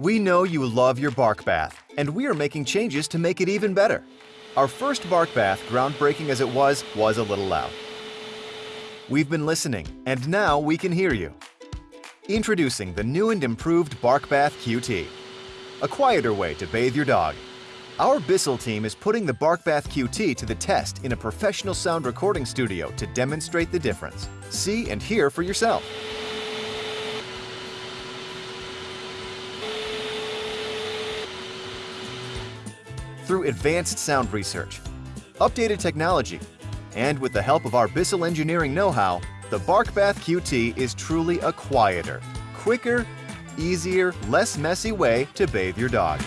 We know you love your bark bath, and we are making changes to make it even better. Our first bark bath, groundbreaking as it was, was a little loud. We've been listening, and now we can hear you. Introducing the new and improved Bark Bath QT, a quieter way to bathe your dog. Our Bissell team is putting the Bark Bath QT to the test in a professional sound recording studio to demonstrate the difference. See and hear for yourself. Through advanced sound research, updated technology, and with the help of our Bissell engineering know-how, the Bark Bath QT is truly a quieter, quicker, easier, less messy way to bathe your dog.